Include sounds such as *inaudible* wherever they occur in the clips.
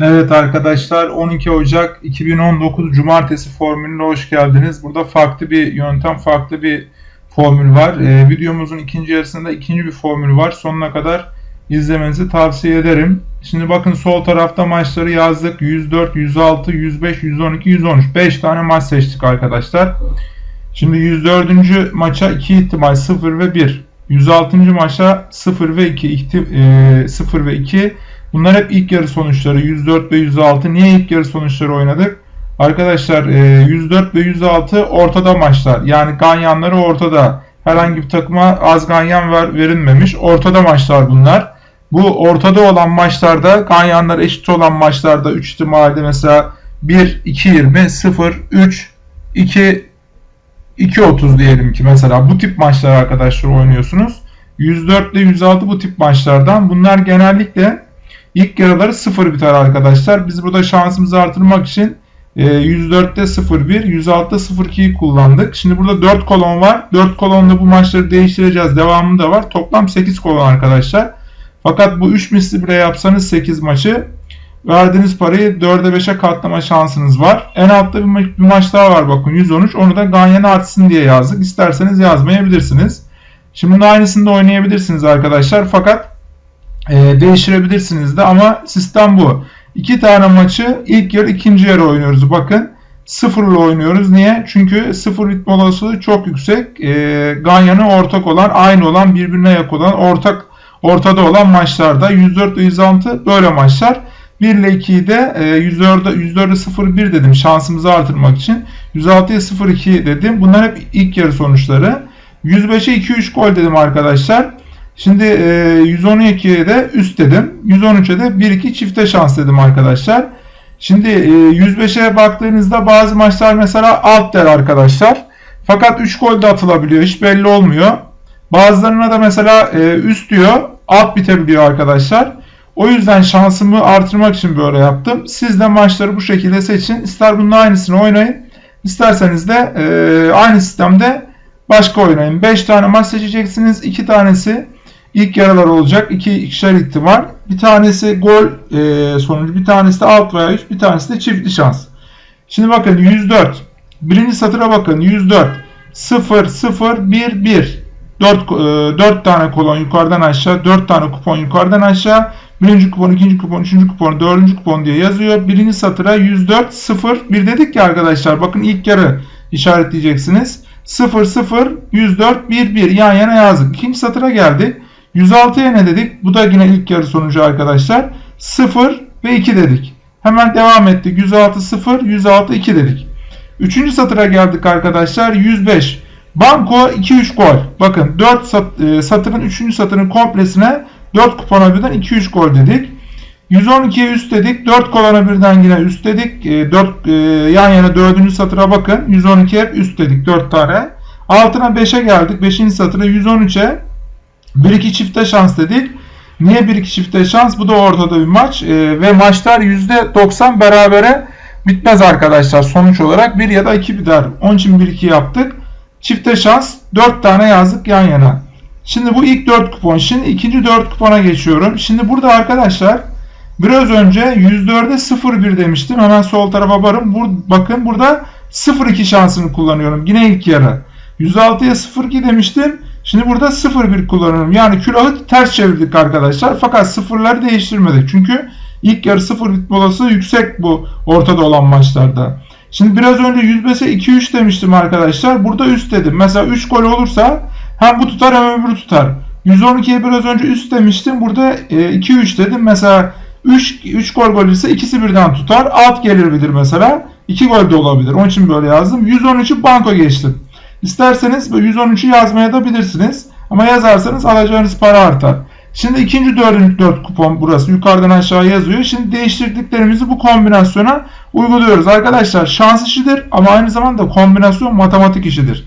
Evet arkadaşlar 12 Ocak 2019 Cumartesi formülüne hoş geldiniz. Burada farklı bir yöntem, farklı bir formül var. Ee, videomuzun ikinci yarısında ikinci bir formül var. Sonuna kadar izlemenizi tavsiye ederim. Şimdi bakın sol tarafta maçları yazdık. 104, 106, 105, 112, 113. 5 tane maç seçtik arkadaşlar. Şimdi 104. maça 2 ihtimal 0 ve 1. 106. maça 0 ve 2, ihti, e, 0 ve 2 Bunlar hep ilk yarı sonuçları 104 ve 106. Niye ilk yarı sonuçları oynadık? Arkadaşlar 104 e, ve 106 ortada maçlar. Yani ganyanları ortada. Herhangi bir takıma az ganyan ver, verilmemiş. Ortada maçlar bunlar. Bu ortada olan maçlarda ganyanlar eşit olan maçlarda 3 ihtimalde mesela 1 2 20 0 3 2 2.30 diyelim ki mesela bu tip maçlar arkadaşlar oynuyorsunuz. 104 ile 106 bu tip maçlardan. Bunlar genellikle İlk yarıları 0 biter arkadaşlar. Biz burada şansımızı artırmak için 104'te 0-1, 106'da 0-2'yi kullandık. Şimdi burada 4 kolon var. 4 kolonda bu maçları değiştireceğiz. Devamı da var. Toplam 8 kolon arkadaşlar. Fakat bu 3 misli bile yapsanız 8 maçı verdiğiniz parayı 4'e 5'e katlama şansınız var. En altta bir, ma bir maç daha var bakın 113. Onu da Ganyan artsın diye yazdık. İsterseniz yazmayabilirsiniz. Şimdi bunun aynısını da oynayabilirsiniz arkadaşlar. Fakat e, değiştirebilirsiniz de ama sistem bu. İki tane maçı ilk yarı ikinci yarı oynuyoruz. Bakın sıfırla oynuyoruz. Niye? Çünkü sıfır ritmi olasılığı çok yüksek. E, Ganyan'ı ortak olan, aynı olan, birbirine yakın olan, ortak ortada olan maçlarda 104 ile 106 böyle maçlar. 1 ile 2'yi de e, 104'e 104'e 0-1 dedim şansımızı artırmak için. 106'ya 0-2 dedim. Bunlar hep ilk yarı sonuçları. 105'e 2-3 gol dedim arkadaşlar. Şimdi e, 112'ye de üst dedim. 113'e de 1-2 çifte şans dedim arkadaşlar. Şimdi e, 105'e baktığınızda bazı maçlar mesela alt der arkadaşlar. Fakat 3 gol de atılabiliyor. Hiç belli olmuyor. Bazılarına da mesela e, üst diyor. Alt bitebiliyor arkadaşlar. O yüzden şansımı artırmak için böyle yaptım. Siz de maçları bu şekilde seçin. İster bunun aynısını oynayın. İsterseniz de e, aynı sistemde başka oynayın. 5 tane maç seçeceksiniz. 2 tanesi ilk yaralar olacak. İki ikişer ihtimal. Bir tanesi gol e, sonucu, bir tanesi de alt veya üst, bir tanesi de çiftli şans. Şimdi bakın 104. Birinci satıra bakın 104. 0 0 1 1. 4, e, 4 tane kolon yukarıdan aşağı, 4 tane kupon yukarıdan aşağı. Birinci kupon, ikinci kupon, üçüncü kupon, dördüncü kupon diye yazıyor. Birinci satıra 104 0 1 dedik ki arkadaşlar bakın ilk yarı işaretleyeceksiniz. 0 0 104 1 1 yan yana yazdık. İkinci satıra geldik. 106'ya ne dedik? Bu da yine ilk yarı sonucu arkadaşlar. 0 ve 2 dedik. Hemen devam ettik. 106 0, 106 2 dedik. Üçüncü satıra geldik arkadaşlar. 105. Banko 2-3 gol. Bakın 4 sat, e, satırın 3. satırın komplesine 4 kupona birden 2-3 gol dedik. 112'ye üst dedik. 4 kolona birden yine üst dedik. E, 4 e, yan yana 4. satıra bakın. 112'ye hep üst dedik 4 tane. Altına 5'e geldik. 5. satıra 113'e 1-2 çifte şans dedik. Niye 1-2 çifte şans? Bu da ortada bir maç. E, ve maçlar %90 berabere bitmez arkadaşlar. Sonuç olarak 1 ya da 2 biter. Onun için 1-2 yaptık. Çifte şans 4 tane yazdık yan yana. Şimdi bu ilk 4 kupon. Şimdi ikinci 4 kupona geçiyorum. Şimdi burada arkadaşlar biraz önce %4'e 0-1 demiştim. Hemen sol tarafa barın. Bur bakın burada 0-2 şansını kullanıyorum. Yine ilk yarı. 106'ya 0-2 demiştim. Şimdi burada 0-1 kullanıyorum. Yani külahı ters çevirdik arkadaşlar. Fakat sıfırları değiştirmedik. Çünkü ilk yarı 0 bitme olasılığı yüksek bu ortada olan maçlarda. Şimdi biraz önce 105'e 2-3 demiştim arkadaşlar. Burada üst dedim. Mesela 3 gol olursa hem bu tutar hem öbürü tutar. 112'ye biraz önce üst demiştim. Burada 2-3 e, dedim. Mesela 3, 3 gol gol ise ikisi birden tutar. Alt gelebilir mesela. 2 gol de olabilir. Onun için böyle yazdım. 113'ü banko geçtim. İsterseniz 113'ü yazmaya da bilirsiniz. Ama yazarsanız alacağınız para artar. Şimdi ikinci dördüncü dört kupon burası. Yukarıdan aşağı yazıyor. Şimdi değiştirdiklerimizi bu kombinasyona uyguluyoruz. Arkadaşlar şans işidir ama aynı zamanda kombinasyon matematik işidir.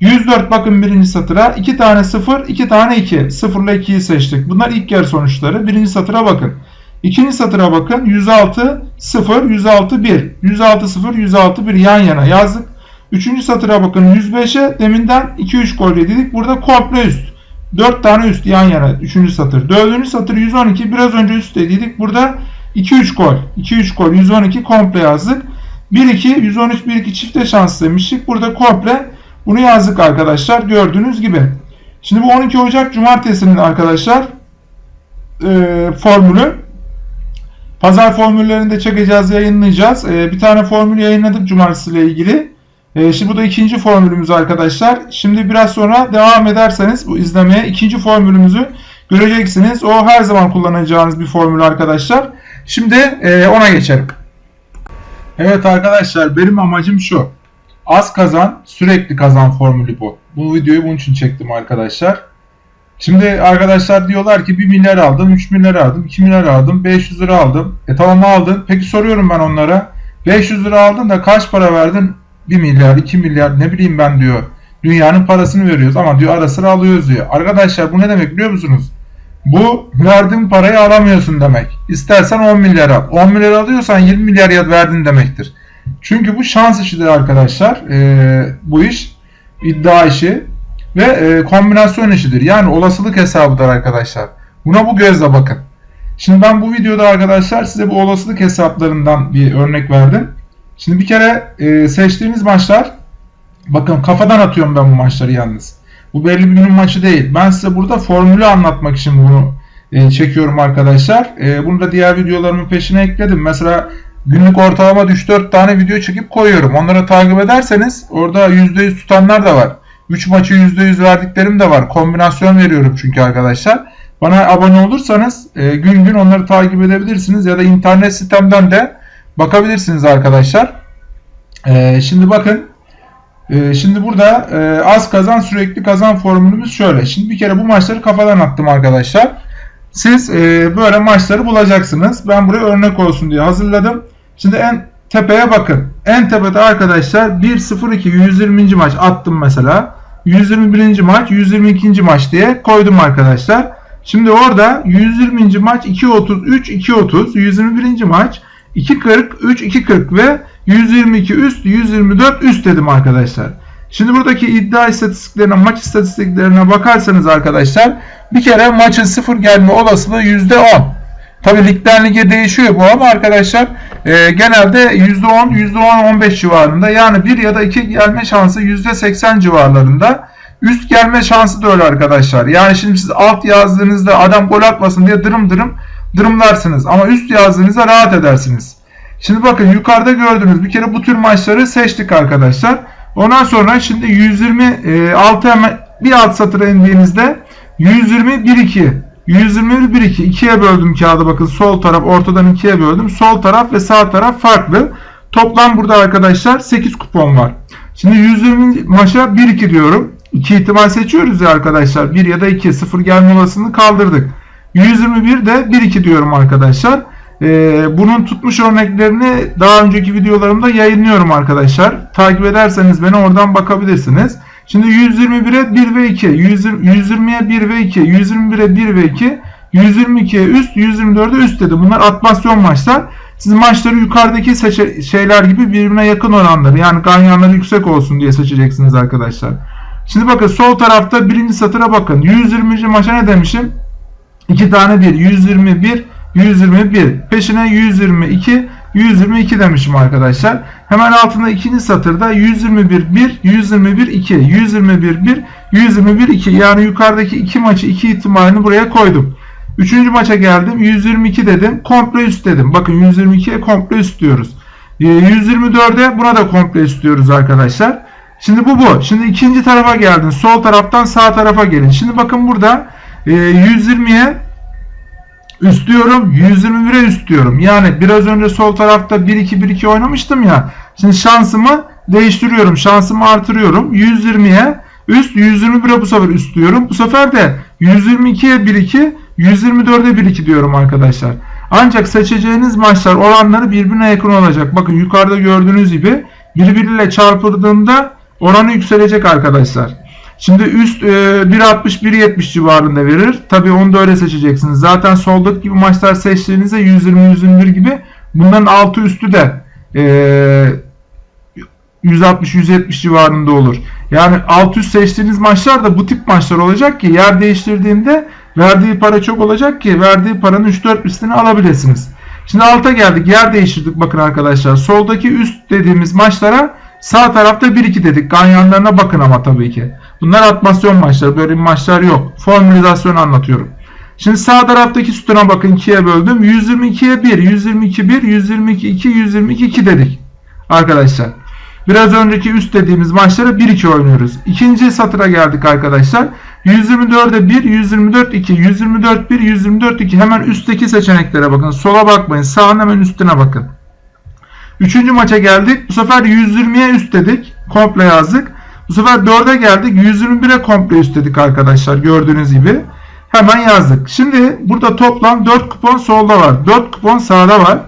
104 bakın birinci satıra. 2 tane 0, 2 tane 2. 0 ile 2'yi seçtik. Bunlar ilk yarı sonuçları. Birinci satıra bakın. İkinci satıra bakın. 106 0, 106 1. 106 0, 106 1 yan yana yazdık. Üçüncü satıra bakın 105'e deminden 2-3 gol dedik. Burada komple üst. 4 tane üst yan yana. Üçüncü satır. Dördüncü satır 112 biraz önce üst dedik. Burada 2-3 gol. 2-3 gol. 112 komple yazdık. 1-2 113 1-2 çifte şans demiştik. Burada komple bunu yazdık arkadaşlar. Gördüğünüz gibi. Şimdi bu 12 Ocak Cumartesi'nin arkadaşlar e, formülü. Pazar formüllerini de çekeceğiz, yayınlayacağız. E, bir tane formül yayınladık Cumartesi ile ilgili. E, şimdi bu da ikinci formülümüz arkadaşlar. Şimdi biraz sonra devam ederseniz bu izlemeye ikinci formülümüzü göreceksiniz. O her zaman kullanacağınız bir formül arkadaşlar. Şimdi e, ona geçelim. Evet arkadaşlar benim amacım şu. Az kazan sürekli kazan formülü bu. Bu videoyu bunun için çektim arkadaşlar. Şimdi arkadaşlar diyorlar ki 1 milyar aldım, 3 milyar aldım, 2 milyar aldım, 500 lira aldım. E tamam aldın. Peki soruyorum ben onlara. 500 lira aldın da kaç para verdin? 1 milyar, 2 milyar ne bileyim ben diyor. Dünyanın parasını veriyoruz ama diyor ara sıra alıyoruz diyor. Arkadaşlar bu ne demek biliyor musunuz? Bu verdiğin parayı alamıyorsun demek. İstersen 10 milyar al. 10 milyar alıyorsan 20 milyar ya verdin demektir. Çünkü bu şans işidir arkadaşlar. Ee, bu iş iddia işi ve e, kombinasyon işidir. Yani olasılık hesabıdır arkadaşlar. Buna bu gözle bakın. Şimdi ben bu videoda arkadaşlar size bu olasılık hesaplarından bir örnek verdim. Şimdi bir kere e, seçtiğiniz maçlar bakın kafadan atıyorum ben bu maçları yalnız. Bu belli bir günün maçı değil. Ben size burada formülü anlatmak için bunu e, çekiyorum arkadaşlar. E, bunu da diğer videolarımın peşine ekledim. Mesela günlük ortalama 3-4 tane video çekip koyuyorum. Onları takip ederseniz orada %100 tutanlar da var. 3 maçı %100 verdiklerim de var. Kombinasyon veriyorum çünkü arkadaşlar. Bana abone olursanız e, gün gün onları takip edebilirsiniz ya da internet sitemden de bakabilirsiniz arkadaşlar. E, şimdi bakın e, şimdi burada e, az kazan sürekli kazan formülümüz şöyle. Şimdi bir kere bu maçları kafadan attım arkadaşlar. Siz e, böyle maçları bulacaksınız. Ben buraya örnek olsun diye hazırladım. Şimdi en tepeye bakın. En tepede arkadaşlar 1-0-2 120. maç attım mesela. 121. maç 122. maç diye koydum arkadaşlar. Şimdi orada 120. maç 2.33 2.30 121. maç 2.40 3 2.40 ve 122 üst 124 üst dedim arkadaşlar. Şimdi buradaki iddia istatistiklerine maç istatistiklerine bakarsanız arkadaşlar bir kere maçın sıfır gelme olasılığı %10. Tabi ligden lige değişiyor bu ama arkadaşlar e, genelde %10, %10-15 civarında yani 1 ya da 2 gelme şansı %80 civarlarında. Üst gelme şansı da öyle arkadaşlar. Yani şimdi siz alt yazdığınızda adam gol atmasın diye dırım dırım dırımlarsınız. Ama üst yazdığınızda rahat edersiniz. Şimdi bakın yukarıda gördüğünüz bir kere bu tür maçları seçtik arkadaşlar. Ondan sonra şimdi 126 hemen bir alt satıra indiğinizde 120 1 2 121 1 2 ikiye böldüm kağıdı bakın sol taraf ortadan ikiye böldüm. Sol taraf ve sağ taraf farklı. Toplam burada arkadaşlar 8 kupon var. Şimdi 120 maça 1 2 diyorum. 2 ihtimal seçiyoruz ya arkadaşlar. 1 ya da 2 0 gelme olasılığını kaldırdık. 121 de 1 2 diyorum arkadaşlar. Ee, bunun tutmuş örneklerini daha önceki videolarımda yayınlıyorum arkadaşlar. Takip ederseniz beni oradan bakabilirsiniz. Şimdi 121'e 1 ve 2, 120'ye 1 ve 2, 121'e 1 ve 2, 122'ye üst, 124'e üst dedi. Bunlar atmasyon maçlar. Siz maçları yukarıdaki şeyler gibi birbirine yakın oranları yani ganyanları yüksek olsun diye seçeceksiniz arkadaşlar. Şimdi bakın sol tarafta birinci satıra bakın. 120. maça ne demişim? 2 tane 1. 121, 121. Peşine 122, 122 demişim arkadaşlar. Hemen altında ikinci satırda 121 1, 121 2, 121 1, 121 2. Yani yukarıdaki iki maçı iki ihtimalini buraya koydum. Üçüncü maça geldim. 122 dedim. Komple üst dedim. Bakın 122'ye komple üst diyoruz. 124'e ee, buna da komple üst diyoruz arkadaşlar. Şimdi bu bu. Şimdi ikinci tarafa geldin. Sol taraftan sağ tarafa gelin. Şimdi bakın burada 120'ye üst diyorum. 121'e üst diyorum. Yani biraz önce sol tarafta 1-2-1-2 oynamıştım ya. Şimdi şansımı değiştiriyorum. Şansımı artırıyorum. 120'ye üst 121'e bu sefer üst diyorum. Bu sefer de 122'ye 1-2 124'e 1-2 diyorum arkadaşlar. Ancak seçeceğiniz maçlar oranları birbirine yakın olacak. Bakın yukarıda gördüğünüz gibi birbiriyle çarpıldığında oranı yükselecek arkadaşlar. Şimdi üst e, 1.60-1.70 civarında verir. Tabi onu da öyle seçeceksiniz. Zaten soldaki gibi maçlar seçtiğinizde 120-121 gibi bunların altı üstü de e, 160-170 civarında olur. Yani alt üst seçtiğiniz maçlar da bu tip maçlar olacak ki yer değiştirdiğinde verdiği para çok olacak ki verdiği paranın 3-4 üstünü alabilirsiniz. Şimdi alta geldik. Yer değiştirdik bakın arkadaşlar. Soldaki üst dediğimiz maçlara sağ tarafta 1-2 dedik. Ganyanlarına bakın ama tabii ki. Bunlar atmasyon maçları. Böyle maçlar yok. Formülizasyon anlatıyorum. Şimdi sağ taraftaki sütuna bakın 2'ye böldüm. 122'ye 1, 122 1, 122 2, 122 2 dedik. Arkadaşlar. Biraz önceki üst dediğimiz maçlara 1-2 oynuyoruz. İkinci satıra geldik arkadaşlar. 124'e 1, 124 2, 124 1, 124 2. Hemen üstteki seçeneklere bakın. Sola bakmayın. Sağın hemen üstüne bakın. Üçüncü maça geldik. Bu sefer 120'ye üst dedik. Komple yazdık. Bu sefer 4'e geldik. 121'e komple üst dedik arkadaşlar. Gördüğünüz gibi. Hemen yazdık. Şimdi burada toplam 4 kupon solda var. 4 kupon sağda var.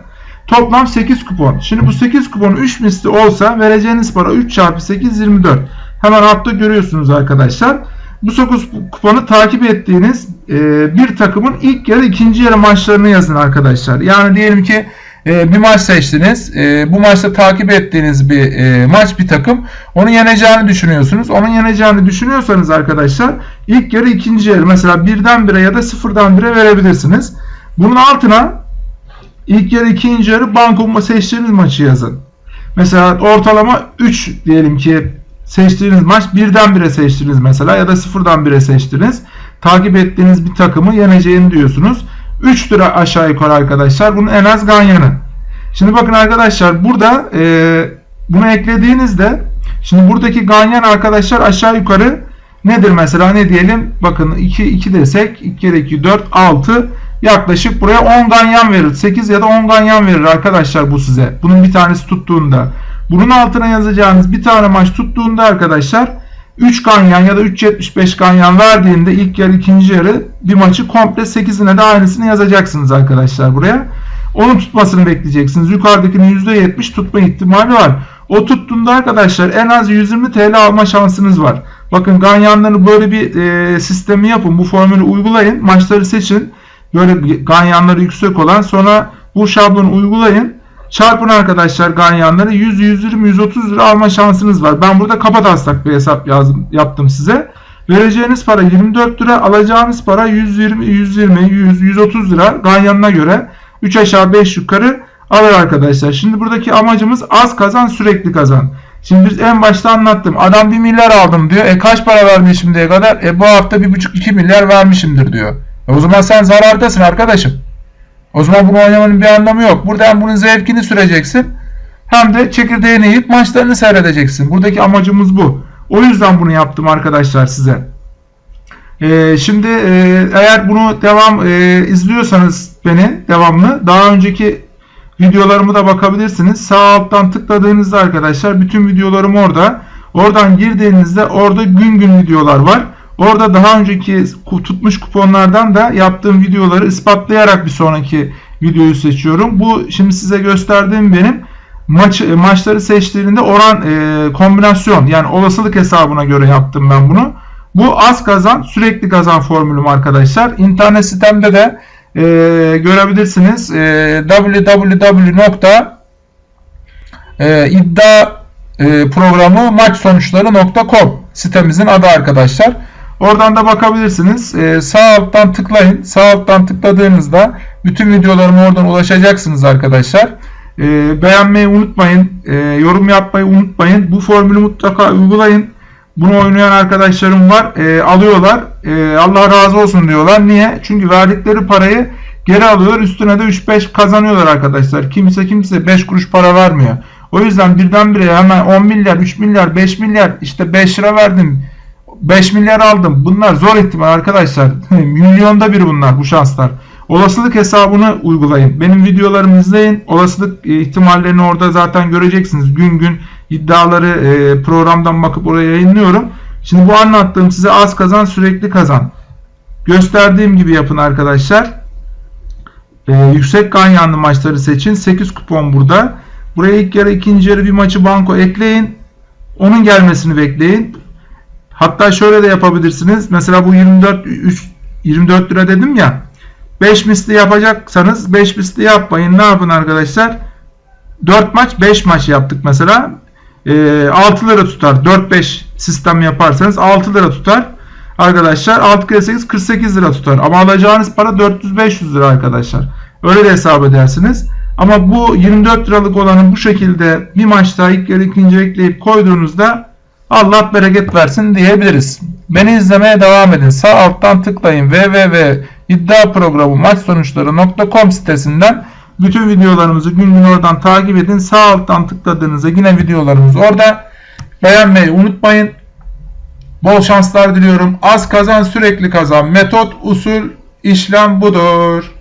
Toplam 8 kupon. Şimdi bu 8 kupon 3 misli olsa vereceğiniz para 3 çarpı 8 24. Hemen altta görüyorsunuz arkadaşlar. Bu 9 kuponu takip ettiğiniz bir takımın ilk yarı ikinci yarı maçlarını yazın arkadaşlar. Yani diyelim ki e, bir maç seçtiniz. E, bu maçta takip ettiğiniz bir e, maç bir takım. Onu yeneceğini düşünüyorsunuz. Onun yeneceğini düşünüyorsanız arkadaşlar ilk yarı ikinci yarı mesela birden bire ya da sıfırdan bire verebilirsiniz. Bunun altına ilk yarı ikinci yarı banko seçtiğiniz maçı yazın. Mesela ortalama 3 diyelim ki seçtiğiniz maç birden bire seçtiniz mesela ya da sıfırdan bire seçtiniz. Takip ettiğiniz bir takımı yeneceğini diyorsunuz. 3 lira aşağı yukarı arkadaşlar. Bunun en az ganyanı. Şimdi bakın arkadaşlar burada e, bunu eklediğinizde şimdi buradaki ganyan arkadaşlar aşağı yukarı nedir mesela ne diyelim bakın 2 2 desek 2 kere 2 4 6 yaklaşık buraya 10 ganyan verir. 8 ya da 10 ganyan verir arkadaşlar bu size. Bunun bir tanesi tuttuğunda. Bunun altına yazacağınız bir tane maç tuttuğunda arkadaşlar 3 ganyan ya da 3.75 ganyan verdiğinde ilk yarı ikinci yarı bir maçı komple 8'ine de aynısını yazacaksınız arkadaşlar buraya. Onun tutmasını bekleyeceksiniz. Yukarıdakinin %70 tutma ihtimali var. O tuttuğunda arkadaşlar en az 120 TL alma şansınız var. Bakın ganyanları böyle bir e, sistemi yapın. Bu formülü uygulayın. Maçları seçin. Böyle ganyanları yüksek olan sonra bu şablonu uygulayın. Çarpın arkadaşlar ganyanları 100, 120, 130 lira alma şansınız var. Ben burada kapa taslak bir hesap yazdım, yaptım size. Vereceğiniz para 24 lira, alacağınız para 120, 120, 100, 130 lira ganyanına göre 3 aşağı 5 yukarı alır arkadaşlar. Şimdi buradaki amacımız az kazan sürekli kazan. Şimdi biz en başta anlattım. Adam 1 milyar aldım diyor. E kaç para vermiş şimdiye kadar? E bu hafta 1,5-2 milyar vermişimdir diyor. E o zaman sen zarardasın arkadaşım. O zaman bunu oynamanın bir anlamı yok. Burada hem bunun zevkini süreceksin hem de çekirdeğini yiyip maçlarını seyredeceksin. Buradaki amacımız bu. O yüzden bunu yaptım arkadaşlar size. Ee, şimdi e, eğer bunu devam e, izliyorsanız beni devamlı daha önceki videolarımı da bakabilirsiniz. Sağ alttan tıkladığınızda arkadaşlar bütün videolarım orada. Oradan girdiğinizde orada gün gün videolar var. Orada daha önceki tutmuş kuponlardan da yaptığım videoları ispatlayarak bir sonraki videoyu seçiyorum. Bu şimdi size gösterdiğim benim maç maçları seçtiğinde oran e, kombinasyon yani olasılık hesabına göre yaptım ben bunu. Bu az kazan sürekli kazan formülüm arkadaşlar. İnternet sitemde de e, görebilirsiniz. E, www.iddia e, sitemizin adı arkadaşlar. Oradan da bakabilirsiniz. Ee, sağ alttan tıklayın. Sağ alttan tıkladığınızda bütün videolarıma oradan ulaşacaksınız arkadaşlar. Ee, beğenmeyi unutmayın. Ee, yorum yapmayı unutmayın. Bu formülü mutlaka uygulayın. Bunu oynayan arkadaşlarım var. Ee, alıyorlar. Ee, Allah razı olsun diyorlar. Niye? Çünkü verdikleri parayı geri alıyorlar. Üstüne de 3-5 kazanıyorlar arkadaşlar. Kimse kimse 5 kuruş para vermiyor. O yüzden birdenbire hemen 10 milyar, 3 milyar, 5 milyar işte 5 lira verdim 5 milyar aldım. Bunlar zor ihtimal arkadaşlar. *laughs* Milyonda bir bunlar bu şanslar. Olasılık hesabını uygulayın. Benim videolarımı izleyin. Olasılık e, ihtimallerini orada zaten göreceksiniz. Gün gün iddiaları e, programdan bakıp oraya yayınlıyorum. Şimdi bu anlattığım size az kazan sürekli kazan. Gösterdiğim gibi yapın arkadaşlar. Ee, yüksek ganyanlı maçları seçin. 8 kupon burada. Buraya ilk yarı ikinci yarı bir maçı banko ekleyin. Onun gelmesini bekleyin. Hatta şöyle de yapabilirsiniz. Mesela bu 24 3, 24 lira dedim ya. 5 misli yapacaksanız 5 misli yapmayın. Ne yapın arkadaşlar? 4 maç 5 maç yaptık mesela. E, 6 lira tutar. 4-5 sistem yaparsanız 6 lira tutar. Arkadaşlar 6 kere 8 48 lira tutar. Ama alacağınız para 400-500 lira arkadaşlar. Öyle de hesap edersiniz. Ama bu 24 liralık olanı bu şekilde bir maçta ilk yarı ikinci ekleyip koyduğunuzda Allah bereket versin diyebiliriz. Beni izlemeye devam edin. Sağ alttan tıklayın www.iddiaprogramu maç sonuçları.com sitesinden bütün videolarımızı gün gün oradan takip edin. Sağ alttan tıkladığınızda yine videolarımız orada. Beğenmeyi unutmayın. Bol şanslar diliyorum. Az kazan sürekli kazan. Metot, usul, işlem budur.